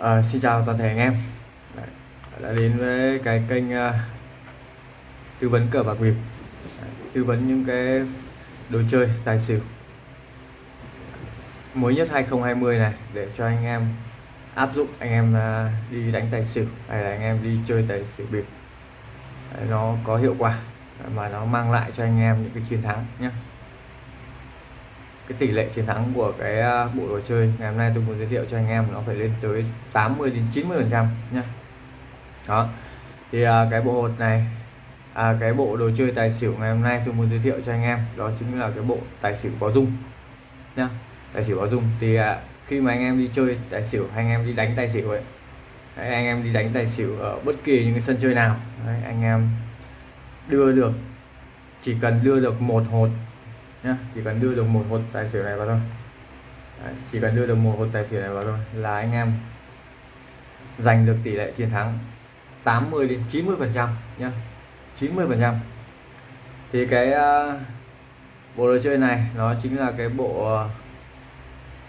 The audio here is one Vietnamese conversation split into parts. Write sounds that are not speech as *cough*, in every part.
À, xin chào toàn thể anh em. Đã đến với cái kênh uh, tư vấn cờ bạc bịp tư vấn những cái đồ chơi tài xỉu. Mới nhất 2020 này để cho anh em áp dụng anh em uh, đi đánh tài xỉu hay là anh em đi chơi tài xỉu bịp. Nó có hiệu quả mà nó mang lại cho anh em những cái chiến thắng nhé cái tỷ lệ chiến thắng của cái à, bộ đồ chơi. Ngày hôm nay tôi muốn giới thiệu cho anh em nó phải lên tới 80 đến 90 phần trăm nhé đó. Thì à, cái bộ hột này à, cái bộ đồ chơi tài xỉu ngày hôm nay tôi muốn giới thiệu cho anh em đó chính là cái bộ tài xỉu có dung nhá. Tài xỉu có dung. Thì à, khi mà anh em đi chơi tài xỉu hay anh em đi đánh tài xỉu ấy Đấy, anh em đi đánh tài xỉu ở bất kỳ những cái sân chơi nào Đấy, anh em đưa được chỉ cần đưa được một hột nhá chỉ cần đưa được một hột tài xỉu này vào thôi. Đấy, chỉ cần đưa được một hột tài xỉu này vào thôi là anh em giành được tỷ lệ chiến thắng 80 đến 90 phần trăm nhá. 90 phần trăm. Thì cái uh, bộ đồ chơi này nó chính là cái bộ uh,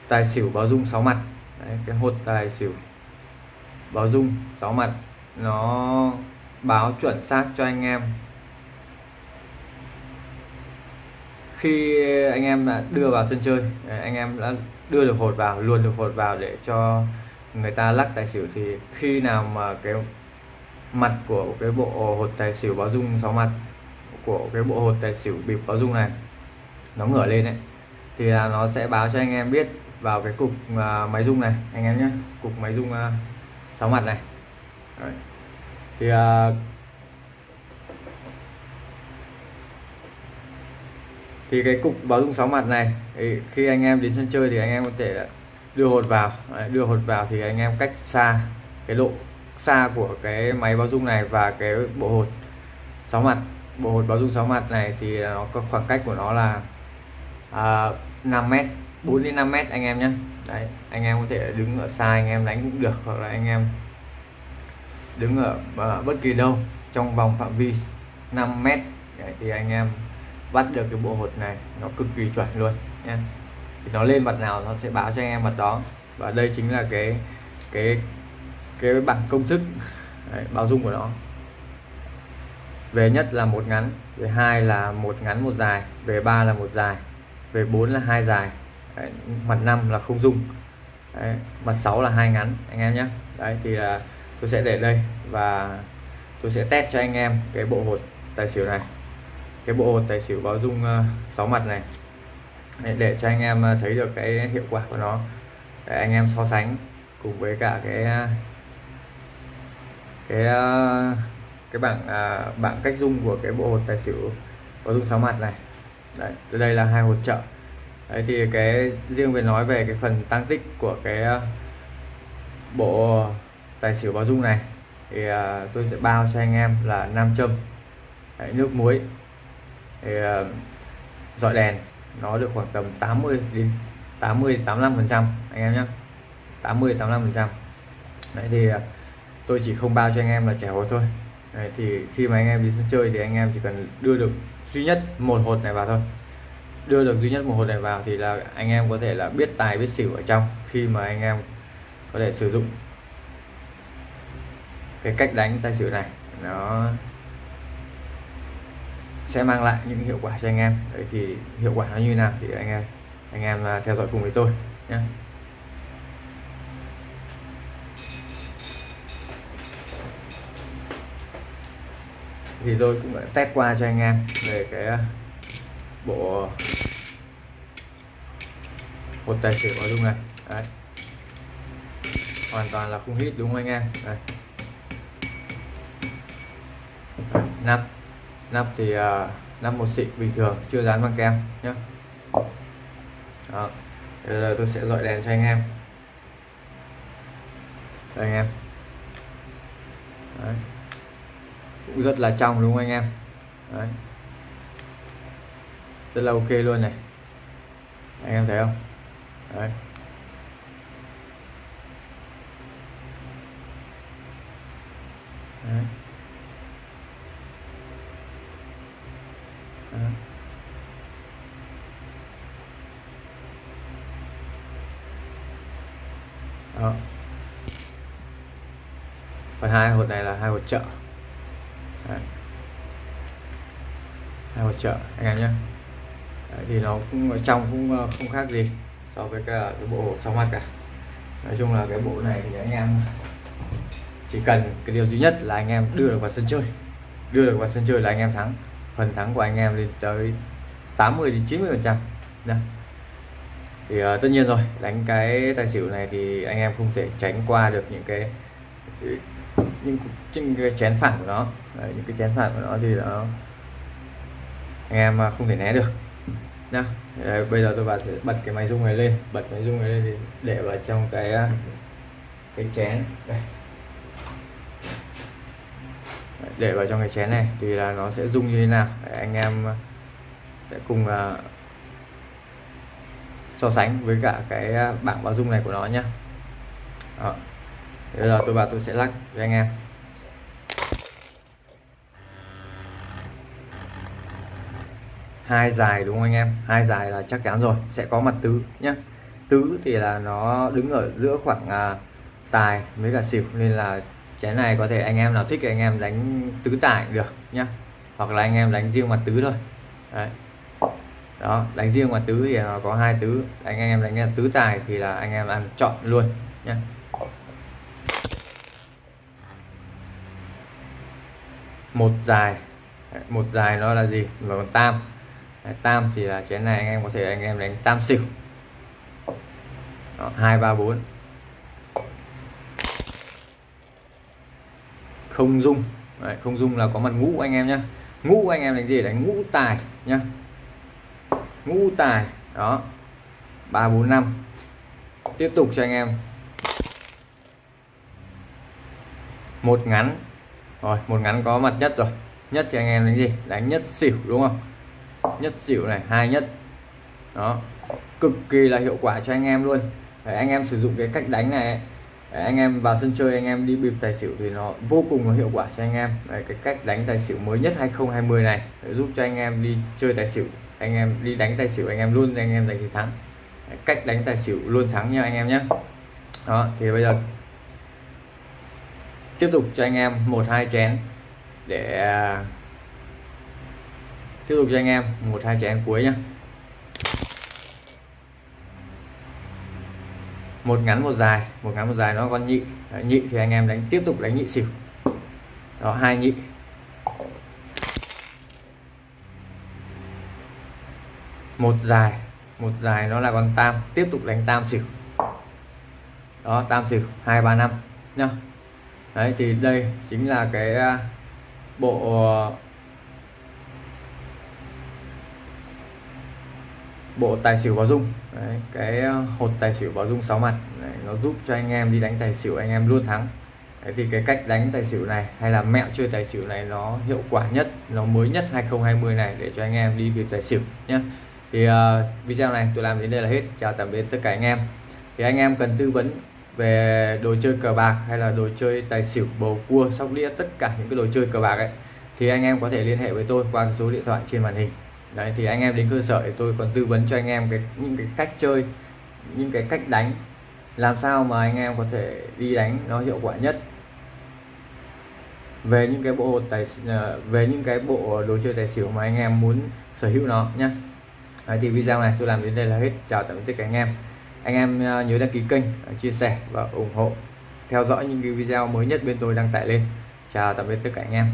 tài xỉu báo dung 6 mặt. Đấy, cái hột tài xỉu báo dung 6 mặt nó báo chuẩn xác cho anh em khi anh em đã đưa vào sân chơi à, anh em đã đưa được hột vào luôn được hột vào để cho người ta lắc tài xỉu thì khi nào mà cái mặt của cái bộ hột tài xỉu báo dung sáu mặt của cái bộ hột tài xỉu bịp báo dung này nó ngửa lên đấy thì là nó sẽ báo cho anh em biết vào cái cục uh, máy rung này anh em nhé cục máy rung à, uh, 6 mặt này Đấy. thì uh, thì cái cục báo dung 6 mặt này khi anh em đến sân chơi thì anh em có thể đưa hột vào. Đưa hột vào thì anh em cách xa cái độ xa của cái máy báo dung này và cái bộ hột 6 mặt. Bộ hột báo dung 6 mặt này thì nó có khoảng cách của nó là à, 5 mét 4 đến 5 mét anh em nhé. Đấy anh em có thể đứng ở xa anh em đánh cũng được hoặc là anh em đứng ở uh, bất kỳ đâu trong vòng phạm vi 5 mét. Đấy, thì anh em bắt được cái bộ hột này nó cực kỳ chuẩn luôn nha thì nó lên mặt nào nó sẽ báo cho anh em mặt đó. Và đây chính là cái cái cái bảng công thức *laughs* đấy, báo dung của nó. Về nhất là một ngắn về hai là một ngắn một dài về ba là một dài về bốn là hai dài. Đấy, mặt năm là không dung. Đấy, mặt sáu là hai ngắn anh em nhé đấy thì là tôi sẽ để đây và tôi sẽ test cho anh em cái bộ hột tài xỉu này cái bộ tài xỉu báo dung ờ, sáu 6 mặt này. Để, cho anh em ờ, thấy được cái hiệu quả của nó. Để anh em so sánh cùng với cả cái ờ, cái cái bảng bảng cách dung của cái bộ hột tài xỉu có dung 6 mặt này. Đấy đây là hai hột trợ. Đấy thì cái riêng về nói về cái phần tăng tích của cái bộ tài xỉu báo dung này thì tôi sẽ bao cho anh em là nam châm. Đấy, nước muối thì ờ, dọi đèn nó được khoảng tầm 80 đến 80 85 phần trăm anh em nhé 80 85 phần trăm. Đấy thì ờ, tôi chỉ không bao cho anh em là trẻ hột thôi. Đấy, thì khi mà anh em đi sân chơi thì anh em chỉ cần đưa được duy nhất một hột này vào thôi. Đưa được duy nhất một hột này vào thì là anh em có thể là biết tài biết xỉu ở trong khi mà anh em có thể sử dụng cái cách đánh tài xỉu này. Nó sẽ mang lại những hiệu quả cho anh em. Đấy thì hiệu quả nó như nào thì anh em anh em à, theo dõi cùng với tôi nhé. Thì tôi cũng đã test qua cho anh em về cái à, bộ một tài xỉu ở dung này. Đấy. Hoàn toàn là không hít, đúng không anh em? Đây. Năm nắp thì uh, nắp một xịn bình thường chưa dán băng kem nhé đó bây giờ tôi sẽ dọi đèn cho anh em đây anh em Đấy. cũng rất là trong đúng không anh em Đấy. rất là ok luôn này anh em thấy không Đấy. Đấy. Đấy. Đó. còn hai hột này là hai hột trợ Đấy. hai hột trợ anh em nhé Đấy, thì nó cũng ở trong cũng ờ, không khác gì so với cái, cái bộ hột sáu mặt cả nói chung là cái bộ này thì anh em chỉ cần cái điều duy nhất là anh em đưa được vào sân chơi đưa được vào sân chơi là anh em thắng phần thắng của anh em lên tới 80 đến 90 phần trăm. Dạ. Thì uh, tất nhiên rồi đánh cái tài xỉu này thì anh em không thể tránh qua được những cái những, những cái chén phản của nó. Đấy, những cái chén phản của nó thì nó anh em ờ, không thể né được. Nha Đấy, bây giờ tôi bật bật cái máy rung này lên bật máy rung này lên thì để vào trong cái ờ, cái chén. Đây để vào trong cái chén này thì là nó sẽ rung như thế nào. Để anh em ờ, sẽ cùng uh, so sánh với cả cái ờ, bảng báo dung này của nó nhé bây giờ tôi vào tôi sẽ lắc với anh em. Hai dài đúng không anh em? Hai dài là chắc chắn rồi sẽ có mặt tứ nhé tứ thì là nó đứng ở giữa khoảng uh, tài với cả xỉu nên là chén này có thể anh em nào thích thì anh em đánh tứ tải được nhá. Hoặc là anh em đánh riêng mặt tứ thôi. Đấy. đó, đánh riêng mặt tứ thì nó có hai tứ. Anh em đánh tứ tài thì là anh em ăn chọn luôn nhé một dài. Một dài nó là gì? Và còn tam. Tam thì là chén này anh em có thể anh em đánh tam xỉu. Hai, ba, bốn. Không dung. Đấy, không dung là có mặt ngũ anh em nhé ngũ anh em đánh gì? Đánh ngũ tài nhá. Ngũ tài đó. Ba bốn năm. Tiếp tục cho anh em. Một ngắn. Rồi một ngắn có mặt nhất rồi. Nhất thì anh em đánh gì? Đánh nhất xỉu đúng không? Nhất xỉu này hai nhất. Đó. Cực kỳ là hiệu quả cho anh em luôn. Để anh em sử dụng cái cách đánh này Đấy, anh em vào sân chơi anh em đi bịp tài xỉu thì nó vô cùng là hiệu quả cho anh em. Đấy, cái cách đánh tài xỉu mới nhất 2020 này để giúp cho anh em đi chơi tài xỉu. Anh em đi đánh tài xỉu anh em luôn anh em giành chiến thắng. Đấy, cách đánh tài xỉu luôn thắng nha anh em nhé. Đó thì bây giờ tiếp tục cho anh em một hai chén để à, tiếp tục cho anh em một hai chén cuối nhé một ngắn một dài. Một ngắn một dài nó con nhị. Đấy, nhị thì anh em đánh tiếp tục đánh nhị xỉu. Đó hai nhị. Một dài. Một dài nó là con tam. Tiếp tục đánh tam xỉu. Đó tam xỉu. Hai ba năm. Nhá. Đấy thì đây chính là cái à, bộ bộ tài xỉu báo dung. Đấy, cái ờ, hột tài xỉu báo dung 6 mặt. Đấy, nó giúp cho anh em đi đánh tài xỉu anh em luôn thắng. Đấy, thì cái cách đánh tài xỉu này hay là mẹo chơi tài xỉu này nó hiệu quả nhất nó mới nhất 2020 này để cho anh em đi việc tài xỉu nhé thì uh, video này tôi làm đến đây là hết. Chào tạm biệt tất cả anh em. Thì anh em cần tư vấn về đồ chơi cờ bạc hay là đồ chơi tài xỉu bầu cua sóc đĩa tất cả những cái đồ chơi cờ bạc ấy thì anh em có thể liên hệ với tôi qua số điện thoại trên màn hình đấy thì anh em đến cơ sở thì tôi còn tư vấn cho anh em cái những cái cách chơi những cái cách đánh làm sao mà anh em có thể đi đánh nó hiệu quả nhất. Về những cái bộ tài ờ, về những cái bộ đồ chơi tài xỉu mà anh em muốn sở hữu nó nhé Đấy, thì video này tôi làm đến đây là hết. Chào tạm biệt tất cả anh em. Anh em ờ, nhớ đăng ký kênh ờ, chia sẻ và ủng hộ theo dõi những cái video mới nhất bên tôi đăng tải lên. Chào tạm biệt tất cả anh em.